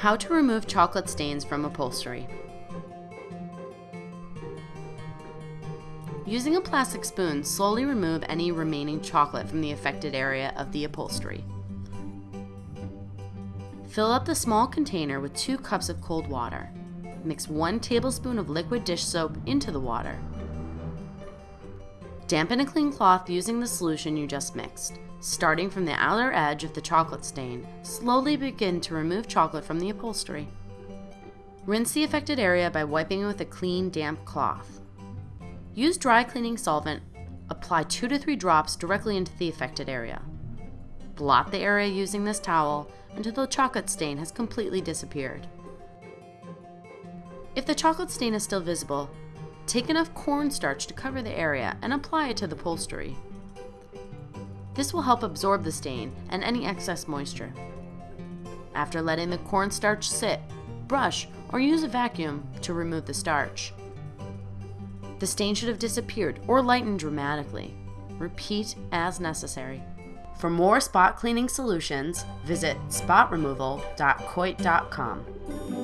How to remove chocolate stains from upholstery. Using a plastic spoon, slowly remove any remaining chocolate from the affected area of the upholstery. Fill up the small container with 2 cups of cold water. Mix 1 tablespoon of liquid dish soap into the water. Dampen a clean cloth using the solution you just mixed. Starting from the outer edge of the chocolate stain, slowly begin to remove chocolate from the upholstery. Rinse the affected area by wiping it with a clean, damp cloth. Use dry cleaning solvent. Apply 2 to 3 drops directly into the affected area. Blot the area using this towel until the chocolate stain has completely disappeared. If the chocolate stain is still visible, Take enough cornstarch to cover the area and apply it to the upholstery. This will help absorb the stain and any excess moisture. After letting the cornstarch sit, brush or use a vacuum to remove the starch. The stain should have disappeared or lightened dramatically. Repeat as necessary. For more spot cleaning solutions, visit spotremoval.coit.com.